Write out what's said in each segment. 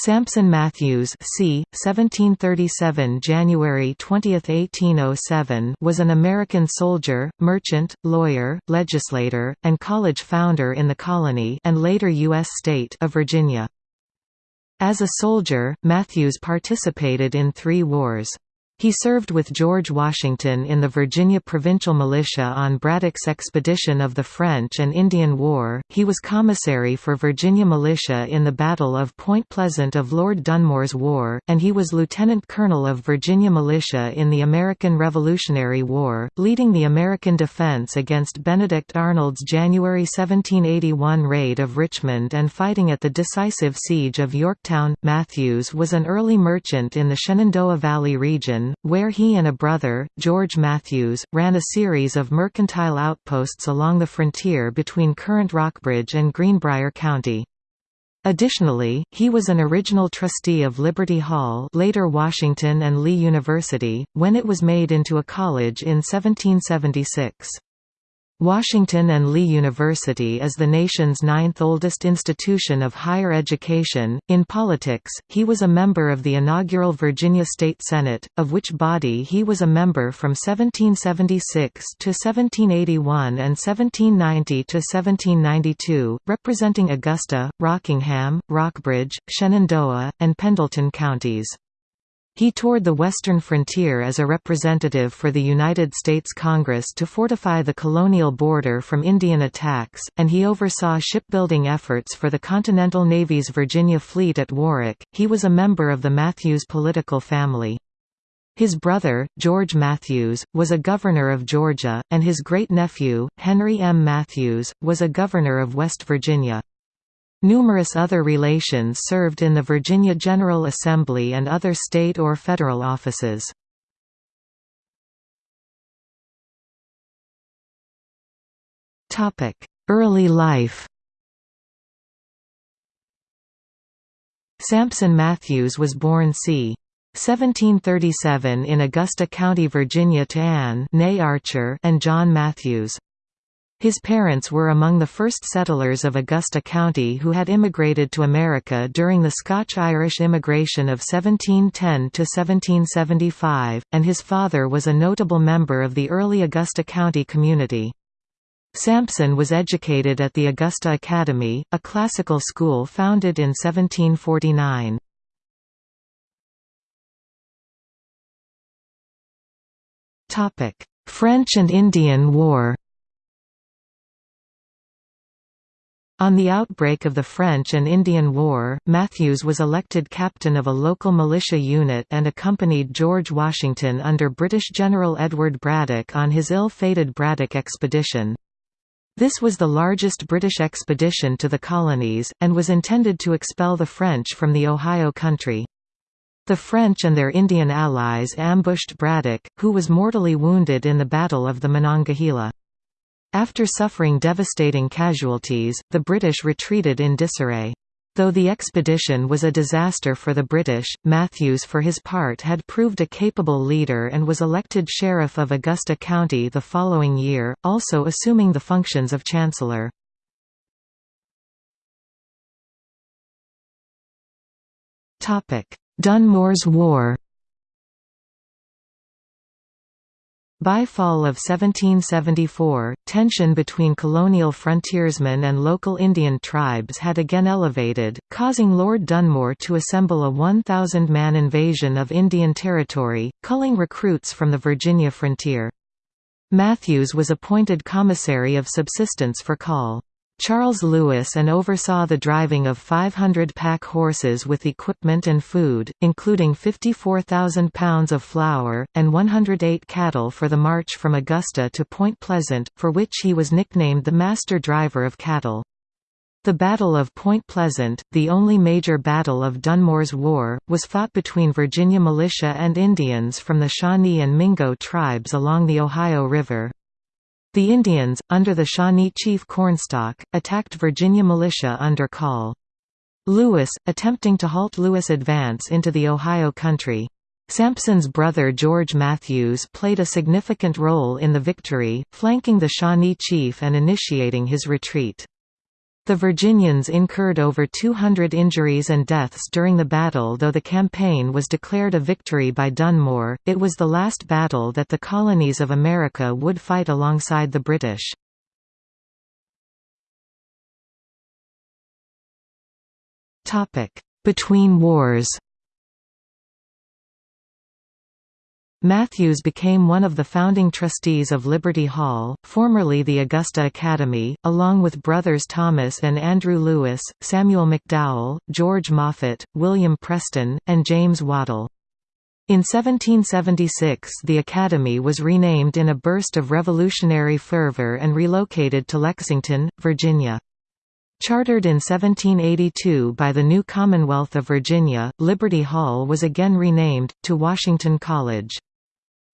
Sampson Matthews c. 1737 January 20, 1807 was an American soldier, merchant, lawyer, legislator, and college founder in the colony and later U.S. state of Virginia. As a soldier, Matthews participated in three wars. He served with George Washington in the Virginia Provincial Militia on Braddock's expedition of the French and Indian War. He was commissary for Virginia militia in the Battle of Point Pleasant of Lord Dunmore's War, and he was lieutenant colonel of Virginia militia in the American Revolutionary War, leading the American defense against Benedict Arnold's January 1781 raid of Richmond and fighting at the decisive siege of Yorktown. Matthews was an early merchant in the Shenandoah Valley region where he and a brother, George Matthews, ran a series of mercantile outposts along the frontier between current Rockbridge and Greenbrier County. Additionally, he was an original trustee of Liberty Hall later Washington and Lee University, when it was made into a college in 1776. Washington and Lee University is the nation's ninth oldest institution of higher education. In politics, he was a member of the inaugural Virginia State Senate, of which body he was a member from 1776 to 1781 and 1790 to 1792, representing Augusta, Rockingham, Rockbridge, Shenandoah, and Pendleton counties. He toured the western frontier as a representative for the United States Congress to fortify the colonial border from Indian attacks, and he oversaw shipbuilding efforts for the Continental Navy's Virginia Fleet at Warwick. He was a member of the Matthews political family. His brother, George Matthews, was a governor of Georgia, and his great-nephew, Henry M. Matthews, was a governor of West Virginia. Numerous other relations served in the Virginia General Assembly and other state or federal offices. Early life Sampson Matthews was born c. 1737 in Augusta County, Virginia to Anne Archer and John Matthews. His parents were among the first settlers of Augusta County who had immigrated to America during the Scotch-Irish immigration of 1710–1775, and his father was a notable member of the early Augusta County community. Sampson was educated at the Augusta Academy, a classical school founded in 1749. French and Indian War On the outbreak of the French and Indian War, Matthews was elected captain of a local militia unit and accompanied George Washington under British General Edward Braddock on his ill-fated Braddock expedition. This was the largest British expedition to the colonies, and was intended to expel the French from the Ohio country. The French and their Indian allies ambushed Braddock, who was mortally wounded in the Battle of the Monongahela. After suffering devastating casualties, the British retreated in disarray. Though the expedition was a disaster for the British, Matthews for his part had proved a capable leader and was elected Sheriff of Augusta County the following year, also assuming the functions of Chancellor. Dunmore's War By fall of 1774, tension between colonial frontiersmen and local Indian tribes had again elevated, causing Lord Dunmore to assemble a 1,000-man invasion of Indian Territory, culling recruits from the Virginia frontier. Matthews was appointed commissary of subsistence for Call. Charles Lewis and oversaw the driving of 500 pack horses with equipment and food, including 54,000 pounds of flour, and 108 cattle for the march from Augusta to Point Pleasant, for which he was nicknamed the Master Driver of Cattle. The Battle of Point Pleasant, the only major battle of Dunmore's War, was fought between Virginia militia and Indians from the Shawnee and Mingo tribes along the Ohio River. The Indians, under the Shawnee chief Cornstalk, attacked Virginia militia under Call. Lewis, attempting to halt Lewis' advance into the Ohio country. Sampson's brother George Matthews played a significant role in the victory, flanking the Shawnee chief and initiating his retreat. The Virginians incurred over 200 injuries and deaths during the battle though the campaign was declared a victory by Dunmore, it was the last battle that the colonies of America would fight alongside the British. Between wars Matthews became one of the founding trustees of Liberty Hall, formerly the Augusta Academy, along with brothers Thomas and Andrew Lewis, Samuel McDowell, George Moffat, William Preston, and James Waddell. In 1776 the Academy was renamed in a burst of revolutionary fervor and relocated to Lexington, Virginia. Chartered in 1782 by the new Commonwealth of Virginia, Liberty Hall was again renamed, to Washington College.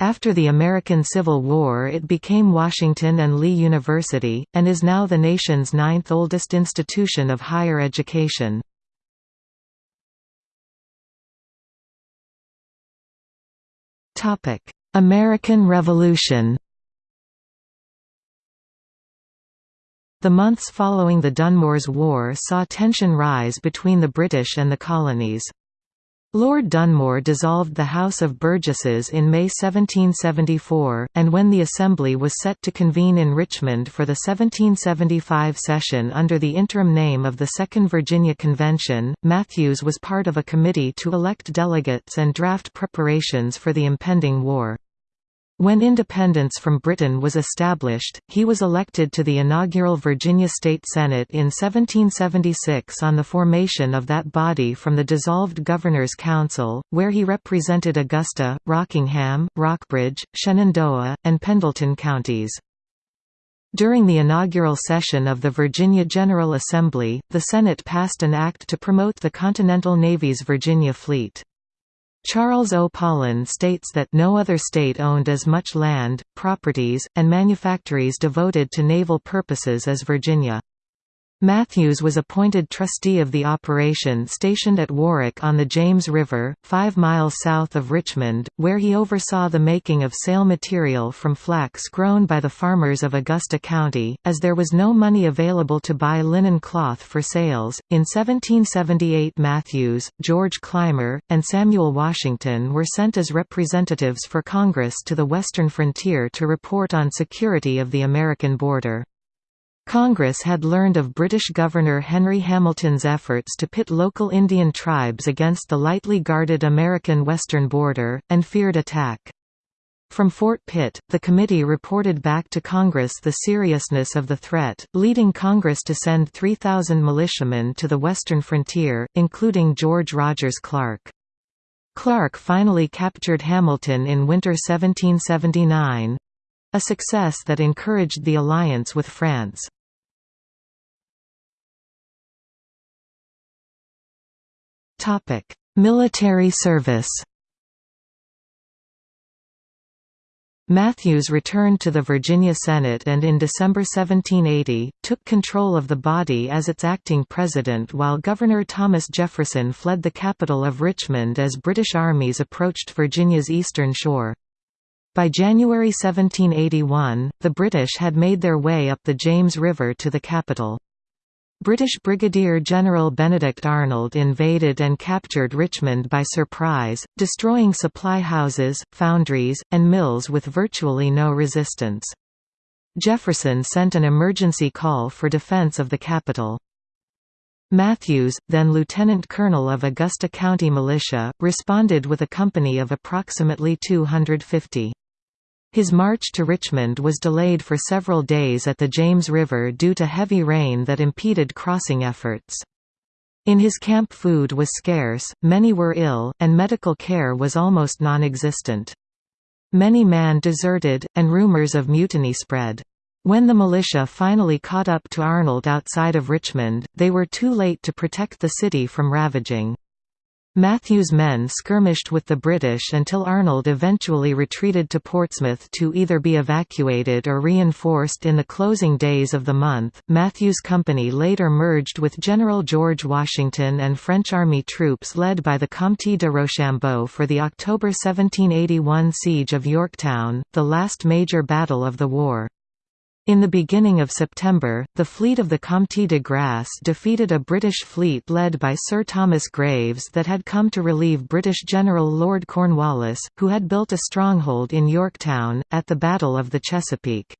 After the American Civil War it became Washington and Lee University, and is now the nation's ninth oldest institution of higher education. American Revolution The months following the Dunmore's War saw tension rise between the British and the colonies. Lord Dunmore dissolved the House of Burgesses in May 1774, and when the Assembly was set to convene in Richmond for the 1775 session under the interim name of the Second Virginia Convention, Matthews was part of a committee to elect delegates and draft preparations for the impending war. When independence from Britain was established, he was elected to the inaugural Virginia State Senate in 1776 on the formation of that body from the dissolved Governor's Council, where he represented Augusta, Rockingham, Rockbridge, Shenandoah, and Pendleton counties. During the inaugural session of the Virginia General Assembly, the Senate passed an act to promote the Continental Navy's Virginia Fleet. Charles O. Paullin states that no other state owned as much land, properties, and manufactories devoted to naval purposes as Virginia. Matthews was appointed trustee of the operation stationed at Warwick on the James River, five miles south of Richmond, where he oversaw the making of sail material from flax grown by the farmers of Augusta County, as there was no money available to buy linen cloth for sails. In 1778, Matthews, George Clymer, and Samuel Washington were sent as representatives for Congress to the western frontier to report on security of the American border. Congress had learned of British Governor Henry Hamilton's efforts to pit local Indian tribes against the lightly guarded American western border, and feared attack. From Fort Pitt, the committee reported back to Congress the seriousness of the threat, leading Congress to send 3,000 militiamen to the western frontier, including George Rogers Clark. Clark finally captured Hamilton in winter 1779—a success that encouraged the alliance with France. Topic: Military service. Matthews returned to the Virginia Senate and in December 1780, took control of the body as its acting president while Governor Thomas Jefferson fled the capital of Richmond as British armies approached Virginia's eastern shore. By January 1781, the British had made their way up the James River to the capital. British Brigadier General Benedict Arnold invaded and captured Richmond by surprise, destroying supply houses, foundries, and mills with virtually no resistance. Jefferson sent an emergency call for defense of the capital. Matthews, then lieutenant colonel of Augusta County Militia, responded with a company of approximately 250. His march to Richmond was delayed for several days at the James River due to heavy rain that impeded crossing efforts. In his camp food was scarce, many were ill, and medical care was almost non-existent. Many men deserted, and rumors of mutiny spread. When the militia finally caught up to Arnold outside of Richmond, they were too late to protect the city from ravaging. Matthews' men skirmished with the British until Arnold eventually retreated to Portsmouth to either be evacuated or reinforced in the closing days of the month. Matthews' company later merged with General George Washington and French army troops led by the Comte de Rochambeau for the October 1781 siege of Yorktown, the last major battle of the war. In the beginning of September, the fleet of the Comte de Grasse defeated a British fleet led by Sir Thomas Graves that had come to relieve British General Lord Cornwallis, who had built a stronghold in Yorktown, at the Battle of the Chesapeake.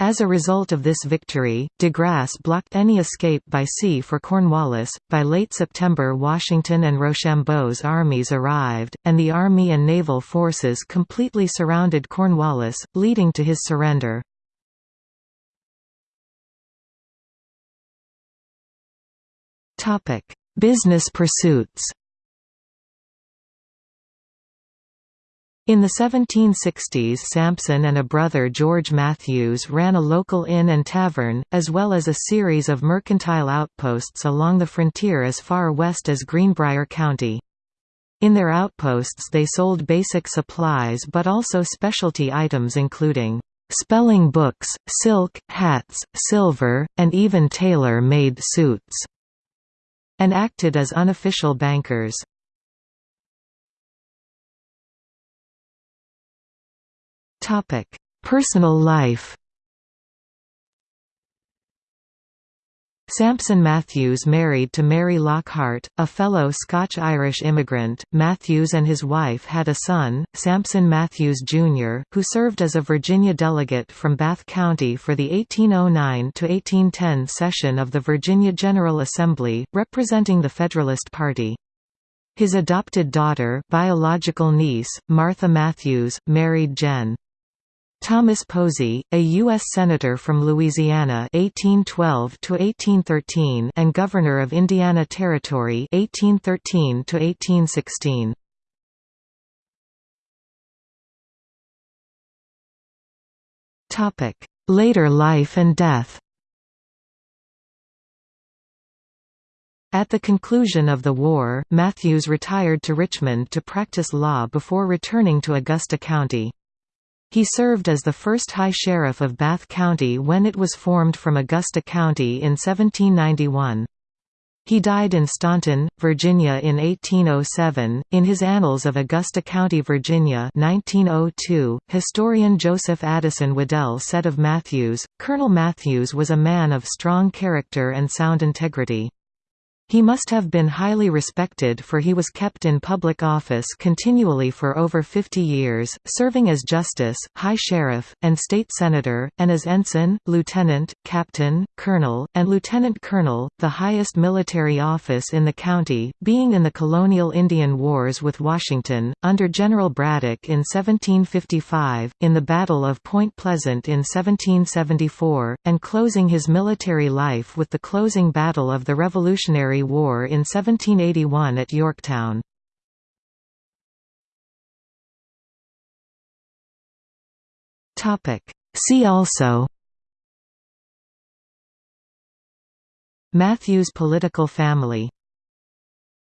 As a result of this victory, de Grasse blocked any escape by sea for Cornwallis. By late September, Washington and Rochambeau's armies arrived, and the army and naval forces completely surrounded Cornwallis, leading to his surrender. Business pursuits In the 1760s Sampson and a brother George Matthews ran a local inn and tavern, as well as a series of mercantile outposts along the frontier as far west as Greenbrier County. In their outposts they sold basic supplies but also specialty items including spelling books, silk, hats, silver, and even tailor-made suits and acted as unofficial bankers. Personal life Sampson Matthews married to Mary Lockhart, a fellow Scotch-Irish immigrant. Matthews and his wife had a son, Sampson Matthews Jr., who served as a Virginia delegate from Bath County for the 1809 to 1810 session of the Virginia General Assembly, representing the Federalist Party. His adopted daughter biological niece, Martha Matthews, married Gen. Thomas Posey, a U.S. Senator from Louisiana 1812 and Governor of Indiana Territory 1813 -1816. Later life and death At the conclusion of the war, Matthews retired to Richmond to practice law before returning to Augusta County. He served as the first High Sheriff of Bath County when it was formed from Augusta County in 1791. He died in Staunton, Virginia in 1807. In his Annals of Augusta County, Virginia, 1902, historian Joseph Addison Waddell said of Matthews, Colonel Matthews was a man of strong character and sound integrity. He must have been highly respected for he was kept in public office continually for over 50 years, serving as justice, high sheriff, and state senator, and as ensign, lieutenant, captain, colonel, and lieutenant colonel, the highest military office in the county, being in the colonial Indian Wars with Washington, under General Braddock in 1755, in the Battle of Point Pleasant in 1774, and closing his military life with the closing battle of the Revolutionary War in 1781 at Yorktown. See also Matthews political family